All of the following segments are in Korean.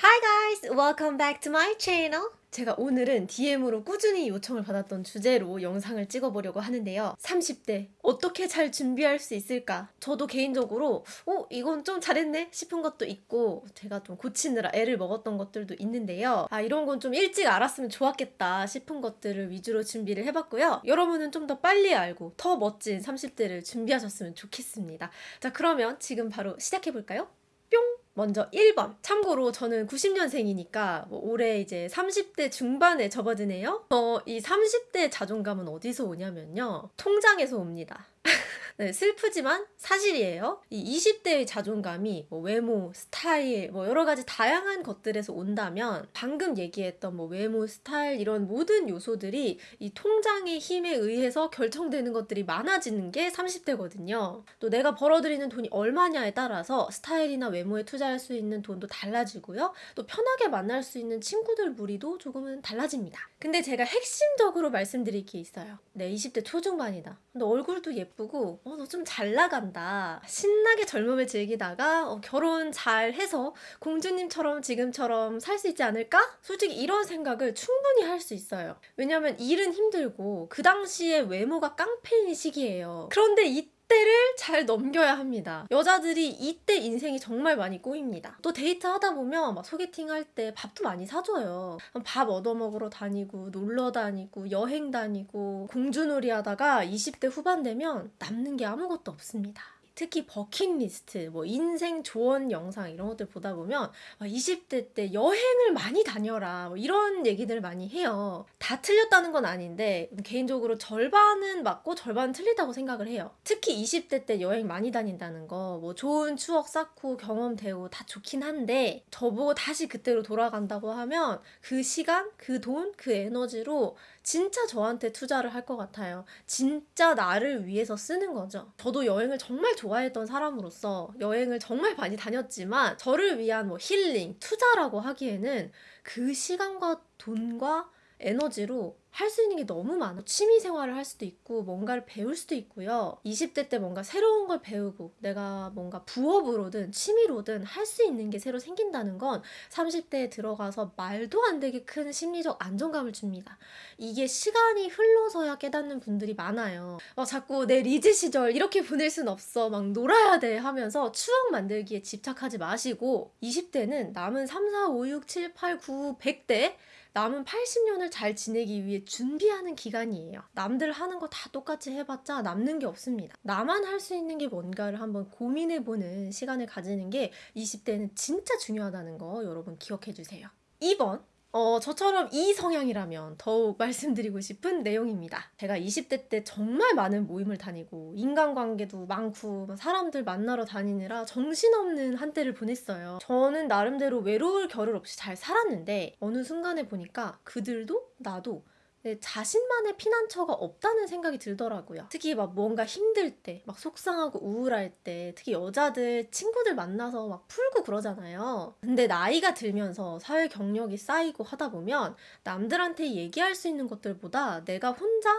Hi guys! Welcome back to my channel! 제가 오늘은 DM으로 꾸준히 요청을 받았던 주제로 영상을 찍어보려고 하는데요. 30대 어떻게 잘 준비할 수 있을까? 저도 개인적으로 어? 이건 좀 잘했네? 싶은 것도 있고 제가 좀 고치느라 애를 먹었던 것들도 있는데요. 아 이런 건 좀 일찍 알았으면 좋았겠다 싶은 것들을 위주로 준비를 해봤고요. 여러분은 좀 더 빨리 알고 더 멋진 30대를 준비하셨으면 좋겠습니다. 자 그러면 지금 바로 시작해볼까요? 뿅! 먼저 1번. 참고로 저는 90년생이니까 뭐 올해 이제 30대 중반에 접어드네요. 어, 이 30대 자존감은 어디서 오냐면요. 통장에서 옵니다. 네, 슬프지만 사실이에요. 이 20대의 자존감이 뭐 외모, 스타일, 뭐 여러 가지 다양한 것들에서 온다면 방금 얘기했던 뭐 외모, 스타일 이런 모든 요소들이 이 통장의 힘에 의해서 결정되는 것들이 많아지는 게 30대거든요. 또 내가 벌어들이는 돈이 얼마냐에 따라서 스타일이나 외모에 투자할 수 있는 돈도 달라지고요. 또 편하게 만날 수 있는 친구들 무리도 조금은 달라집니다. 근데 제가 핵심적으로 말씀드릴 게 있어요. 네, 20대 초중반이다. 근데 얼굴도 예쁘고 어, 너 좀 잘 나간다. 신나게 젊음을 즐기다가 어, 결혼 잘 해서 공주님처럼 지금처럼 살 수 있지 않을까? 솔직히 이런 생각을 충분히 할 수 있어요. 왜냐면 일은 힘들고 그 당시에 외모가 깡패인 시기예요. 그런데 이 이때를 잘 넘겨야 합니다. 여자들이 이때 인생이 정말 많이 꼬입니다. 또 데이트 하다 보면 막 소개팅 할 때 밥도 많이 사줘요. 밥 얻어먹으러 다니고 놀러 다니고 여행 다니고 공주놀이 하다가 20대 후반 되면 남는 게 아무것도 없습니다. 특히 버킷리스트, 뭐 인생 조언 영상 이런 것들 보다 보면 20대 때 여행을 많이 다녀라 뭐 이런 얘기들 많이 해요. 다 틀렸다는 건 아닌데 개인적으로 절반은 맞고 절반은 틀리다고 생각을 해요. 특히 20대 때 여행 많이 다닌다는 거 뭐 좋은 추억 쌓고 경험 되고 다 좋긴 한데 저보고 다시 그때로 돌아간다고 하면 그 시간, 그 돈, 그 에너지로 진짜 저한테 투자를 할 것 같아요. 진짜 나를 위해서 쓰는 거죠. 저도 여행을 정말 좋아 했던 사람으로서 여행을 정말 많이 다녔지만 저를 위한 뭐 힐링, 투자라고 하기에는 그 시간과 돈과 에너지로 할 수 있는 게 너무 많아. 취미 생활을 할 수도 있고, 뭔가를 배울 수도 있고요. 20대 때 뭔가 새로운 걸 배우고, 내가 뭔가 부업으로든 취미로든 할 수 있는 게 새로 생긴다는 건 30대에 들어가서 말도 안 되게 큰 심리적 안정감을 줍니다. 이게 시간이 흘러서야 깨닫는 분들이 많아요. 막 자꾸 내 리즈 시절 이렇게 보낼 순 없어. 막 놀아야 돼 하면서 추억 만들기에 집착하지 마시고, 20대는 남은 3, 4, 5, 6, 7, 8, 9, 100대 남은 80년을 잘 지내기 위해 준비하는 기간이에요. 남들 하는 거 다 똑같이 해봤자 남는 게 없습니다. 나만 할 수 있는 게 뭔가를 한번 고민해보는 시간을 가지는 게 20대는 진짜 중요하다는 거 여러분 기억해 주세요. 2번 어, 저처럼 이 성향이라면 더욱 말씀드리고 싶은 내용입니다. 제가 20대 때 정말 많은 모임을 다니고 인간관계도 많고 사람들 만나러 다니느라 정신없는 한때를 보냈어요. 저는 나름대로 외로울 겨를 없이 잘 살았는데 어느 순간에 보니까 그들도 나도 내 자신만의 피난처가 없다는 생각이 들더라고요. 특히 막 뭔가 힘들 때, 막 속상하고 우울할 때, 특히 여자들 친구들 만나서 막 풀고 그러잖아요. 근데 나이가 들면서 사회 경력이 쌓이고 하다 보면 남들한테 얘기할 수 있는 것들보다 내가 혼자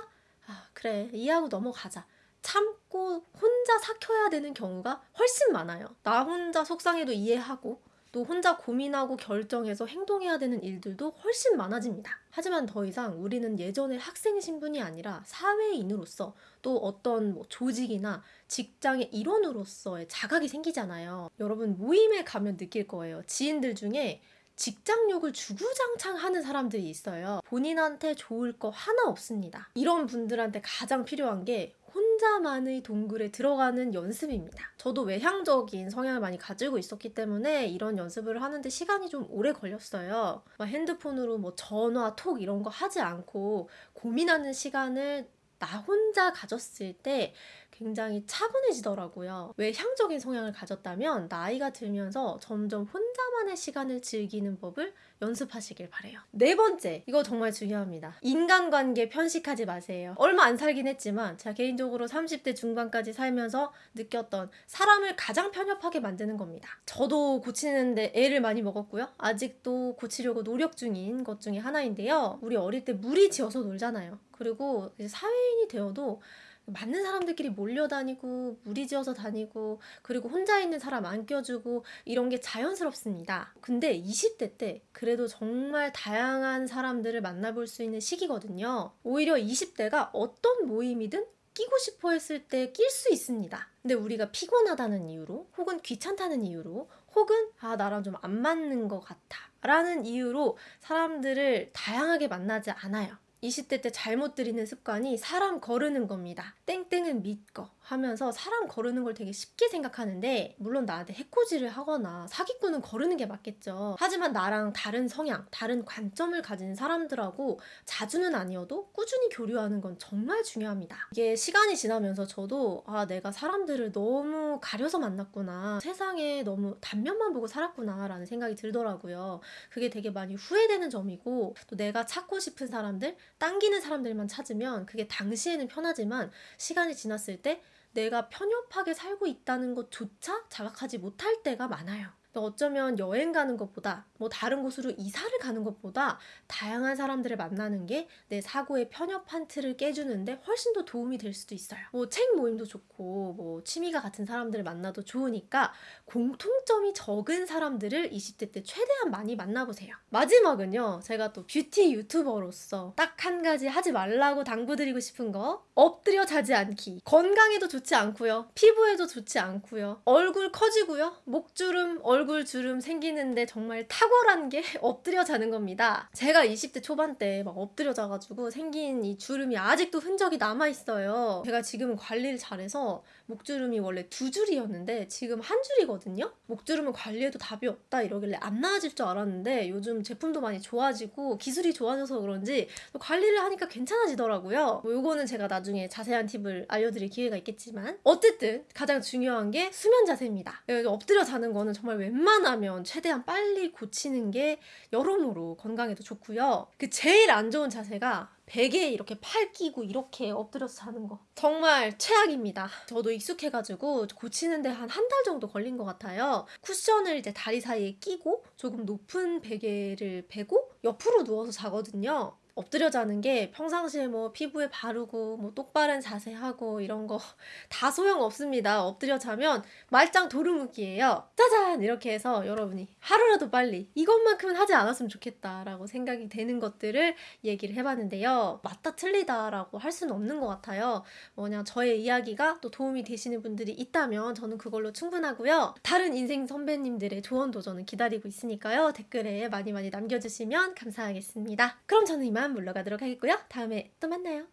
아, 그래, 이해하고 넘어가자. 참고 혼자 삭혀야 되는 경우가 훨씬 많아요. 나 혼자 속상해도 이해하고 또 혼자 고민하고 결정해서 행동해야 되는 일들도 훨씬 많아집니다. 하지만 더 이상 우리는 예전의 학생 신분이 아니라 사회인으로서 또 어떤 뭐 조직이나 직장의 일원으로서의 자각이 생기잖아요. 여러분 모임에 가면 느낄 거예요. 지인들 중에 직장욕을 주구장창 하는 사람들이 있어요. 본인한테 좋을 거 하나 없습니다. 이런 분들한테 가장 필요한 게 혼자만의 동굴에 들어가는 연습입니다. 저도 외향적인 성향을 많이 가지고 있었기 때문에 이런 연습을 하는데 시간이 좀 오래 걸렸어요. 핸드폰으로 뭐 전화, 톡 이런 거 하지 않고 고민하는 시간을 나 혼자 가졌을 때 굉장히 차분해지더라고요. 외향적인 성향을 가졌다면 나이가 들면서 점점 혼자만의 시간을 즐기는 법을 연습하시길 바래요. 네 번째, 이거 정말 중요합니다. 인간관계 편식하지 마세요. 얼마 안 살긴 했지만 제가 개인적으로 30대 중반까지 살면서 느꼈던 사람을 가장 편협하게 만드는 겁니다. 저도 고치는데 애를 많이 먹었고요. 아직도 고치려고 노력 중인 것 중에 하나인데요. 우리 어릴 때 무리 지어서 놀잖아요. 그리고 사회인이 되어도 맞는 사람들끼리 몰려다니고 무리지어서 다니고 그리고 혼자 있는 사람 안 껴주고 이런 게 자연스럽습니다. 근데 20대 때 그래도 정말 다양한 사람들을 만나볼 수 있는 시기거든요. 오히려 20대가 어떤 모임이든 끼고 싶어 했을 때 낄 수 있습니다. 근데 우리가 피곤하다는 이유로 혹은 귀찮다는 이유로 혹은 아 나랑 좀 안 맞는 것 같아 라는 이유로 사람들을 다양하게 만나지 않아요. 20대 때 잘못 들이는 습관이 사람 거르는 겁니다. 땡땡은 믿거 하면서 사람 거르는 걸 되게 쉽게 생각하는데 물론 나한테 해코지를 하거나 사기꾼은 거르는 게 맞겠죠. 하지만 나랑 다른 성향, 다른 관점을 가진 사람들하고 자주는 아니어도 꾸준히 교류하는 건 정말 중요합니다. 이게 시간이 지나면서 저도 아 내가 사람들을 너무 가려서 만났구나. 세상에 너무 단면만 보고 살았구나 라는 생각이 들더라고요. 그게 되게 많이 후회되는 점이고 또 내가 찾고 싶은 사람들 당기는 사람들만 찾으면 그게 당시에는 편하지만 시간이 지났을 때 내가 편협하게 살고 있다는 것조차 자각하지 못할 때가 많아요. 어쩌면 여행 가는 것보다 뭐 다른 곳으로 이사를 가는 것보다 다양한 사람들을 만나는 게 내 사고의 편협한 틀을 깨주는데 훨씬 더 도움이 될 수도 있어요. 뭐 책 모임도 좋고 뭐 취미가 같은 사람들을 만나도 좋으니까 공통점이 적은 사람들을 20대 때 최대한 많이 만나보세요. 마지막은요. 제가 또 뷰티 유튜버로서 딱 한 가지 하지 말라고 당부드리고 싶은 거 엎드려 자지 않기. 건강에도 좋지 않고요. 피부에도 좋지 않고요. 얼굴 커지고요. 목주름, 얼굴 주름 생기는데 정말 탁월한 게 엎드려 자는 겁니다. 제가 20대 초반 때 막 엎드려 자가지고 생긴 이 주름이 아직도 흔적이 남아있어요. 제가 지금 관리를 잘해서 목주름이 원래 두 줄이었는데 지금 한 줄이거든요? 목주름은 관리해도 답이 없다 이러길래 안 나아질 줄 알았는데 요즘 제품도 많이 좋아지고 기술이 좋아져서 그런지 또 관리를 하니까 괜찮아지더라고요. 뭐 요거는 제가 나중에 자세한 팁을 알려드릴 기회가 있겠지만 어쨌든 가장 중요한 게 수면 자세입니다. 엎드려 자는 거는 정말 웬만하면 최대한 빨리 고치는 게 여러모로 건강에도 좋고요. 그 제일 안 좋은 자세가 베개에 이렇게 팔 끼고 이렇게 엎드려서 자는 거 정말 최악입니다. 저도 익숙해가지고 고치는데 한 한 달 정도 걸린 것 같아요. 쿠션을 이제 다리 사이에 끼고 조금 높은 베개를 베고 옆으로 누워서 자거든요. 엎드려 자는 게 평상시에 뭐 피부에 바르고 뭐 똑바른 자세 하고 이런 거 다 소용 없습니다. 엎드려 자면 말짱 도루묵이에요. 짜잔 이렇게 해서 여러분이 하루라도 빨리 이것만큼은 하지 않았으면 좋겠다라고 생각이 되는 것들을 얘기를 해봤는데요. 맞다 틀리다라고 할 수는 없는 것 같아요. 뭐냐 저의 이야기가 또 도움이 되시는 분들이 있다면 저는 그걸로 충분하고요. 다른 인생 선배님들의 조언도 저는 기다리고 있으니까요. 댓글에 많이 많이 남겨주시면 감사하겠습니다. 그럼 저는 이만 물러가도록 하겠고요. 다음에 또 만나요.